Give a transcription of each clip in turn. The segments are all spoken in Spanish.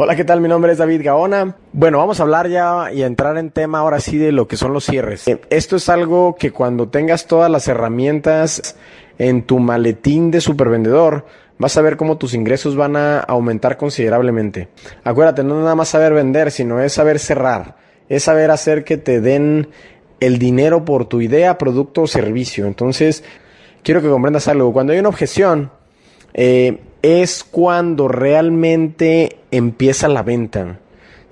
Hola, ¿qué tal? Mi nombre es David Gaona. Bueno, vamos a hablar ya y entrar en tema ahora sí de lo que son los cierres. Eh, esto es algo que cuando tengas todas las herramientas en tu maletín de supervendedor, vas a ver cómo tus ingresos van a aumentar considerablemente. Acuérdate, no es nada más saber vender, sino es saber cerrar, es saber hacer que te den el dinero por tu idea, producto o servicio. Entonces, quiero que comprendas algo. Cuando hay una objeción, eh, es cuando realmente empieza la venta.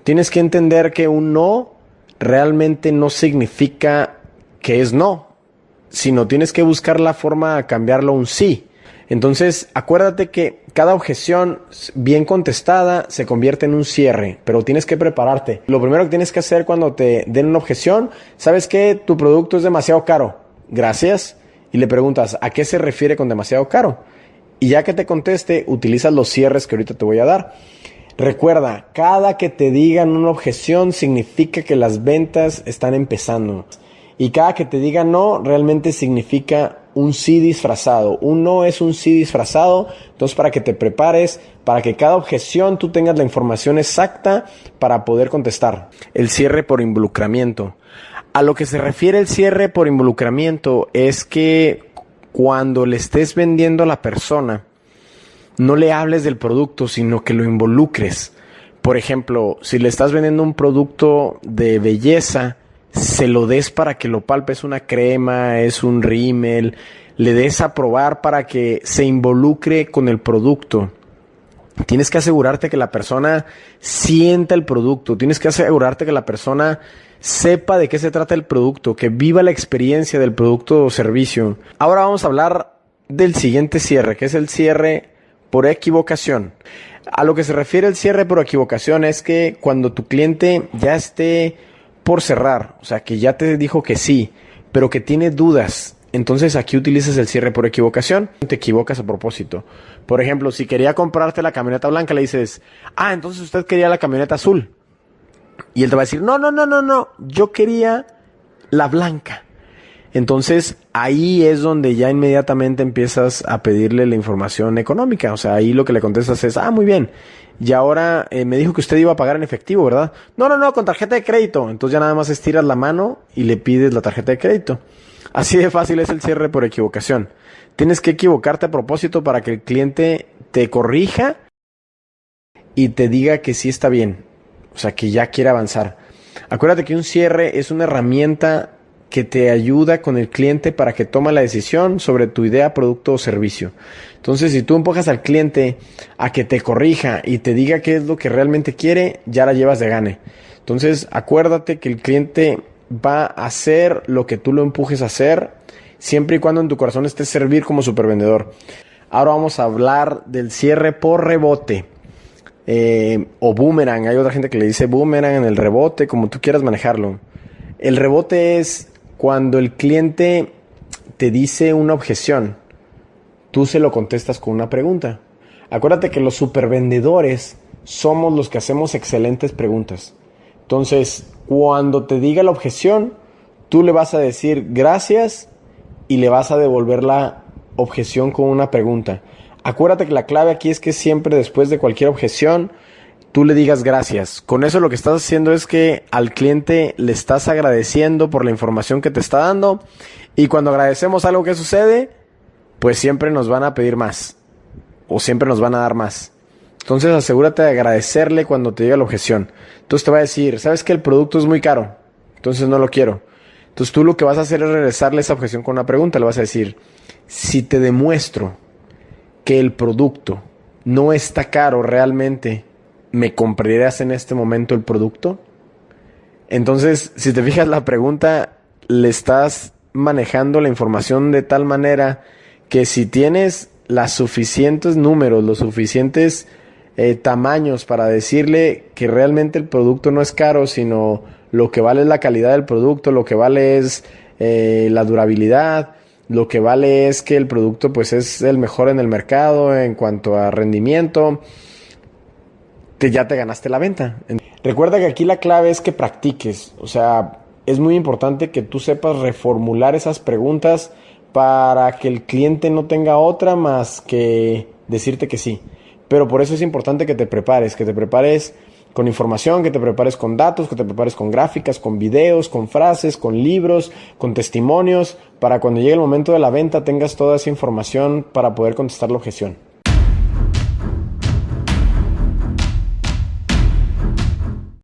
Tienes que entender que un no realmente no significa que es no, sino tienes que buscar la forma de cambiarlo a un sí. Entonces, acuérdate que cada objeción bien contestada se convierte en un cierre, pero tienes que prepararte. Lo primero que tienes que hacer cuando te den una objeción, sabes que tu producto es demasiado caro. Gracias. Y le preguntas, ¿a qué se refiere con demasiado caro? Y ya que te conteste, utilizas los cierres que ahorita te voy a dar. Recuerda, cada que te digan una objeción significa que las ventas están empezando. Y cada que te digan no, realmente significa un sí disfrazado. Un no es un sí disfrazado. Entonces, para que te prepares, para que cada objeción tú tengas la información exacta para poder contestar. El cierre por involucramiento. A lo que se refiere el cierre por involucramiento es que cuando le estés vendiendo a la persona, no le hables del producto, sino que lo involucres. Por ejemplo, si le estás vendiendo un producto de belleza, se lo des para que lo palpes una crema, es un rímel, le des a probar para que se involucre con el producto. Tienes que asegurarte que la persona sienta el producto, tienes que asegurarte que la persona sepa de qué se trata el producto, que viva la experiencia del producto o servicio. Ahora vamos a hablar del siguiente cierre, que es el cierre por equivocación. A lo que se refiere el cierre por equivocación es que cuando tu cliente ya esté por cerrar, o sea, que ya te dijo que sí, pero que tiene dudas, entonces aquí utilizas el cierre por equivocación, te equivocas a propósito. Por ejemplo, si quería comprarte la camioneta blanca, le dices, ah, entonces usted quería la camioneta azul. Y él te va a decir, no, no, no, no, no, yo quería la blanca. Entonces ahí es donde ya inmediatamente empiezas a pedirle la información económica. O sea, ahí lo que le contestas es, ah, muy bien. Y ahora eh, me dijo que usted iba a pagar en efectivo, ¿verdad? No, no, no, con tarjeta de crédito. Entonces ya nada más estiras la mano y le pides la tarjeta de crédito. Así de fácil es el cierre por equivocación. Tienes que equivocarte a propósito para que el cliente te corrija y te diga que sí está bien. O sea, que ya quiere avanzar. Acuérdate que un cierre es una herramienta que te ayuda con el cliente para que tome la decisión sobre tu idea, producto o servicio. Entonces, si tú empujas al cliente a que te corrija y te diga qué es lo que realmente quiere, ya la llevas de gane. Entonces, acuérdate que el cliente va a hacer lo que tú lo empujes a hacer, siempre y cuando en tu corazón esté servir como supervendedor. Ahora vamos a hablar del cierre por rebote. Eh, o boomerang. Hay otra gente que le dice boomerang en el rebote, como tú quieras manejarlo. El rebote es cuando el cliente te dice una objeción, tú se lo contestas con una pregunta. Acuérdate que los supervendedores somos los que hacemos excelentes preguntas. Entonces, cuando te diga la objeción, tú le vas a decir gracias y le vas a devolver la objeción con una pregunta. Acuérdate que la clave aquí es que siempre después de cualquier objeción, tú le digas gracias. Con eso lo que estás haciendo es que al cliente le estás agradeciendo por la información que te está dando y cuando agradecemos algo que sucede, pues siempre nos van a pedir más o siempre nos van a dar más. Entonces asegúrate de agradecerle cuando te diga la objeción. Entonces te va a decir, ¿sabes que el producto es muy caro? Entonces no lo quiero. Entonces tú lo que vas a hacer es regresarle esa objeción con una pregunta. Le vas a decir, si te demuestro que el producto no está caro realmente, ¿me comprarías en este momento el producto? Entonces, si te fijas la pregunta, le estás manejando la información de tal manera que si tienes los suficientes números, los suficientes eh, tamaños para decirle que realmente el producto no es caro, sino lo que vale es la calidad del producto, lo que vale es eh, la durabilidad, lo que vale es que el producto pues es el mejor en el mercado en cuanto a rendimiento. Te, ya te ganaste la venta. Recuerda que aquí la clave es que practiques. O sea, es muy importante que tú sepas reformular esas preguntas para que el cliente no tenga otra más que decirte que sí. Pero por eso es importante que te prepares, que te prepares con información, que te prepares con datos, que te prepares con gráficas, con videos, con frases, con libros, con testimonios, para cuando llegue el momento de la venta tengas toda esa información para poder contestar la objeción.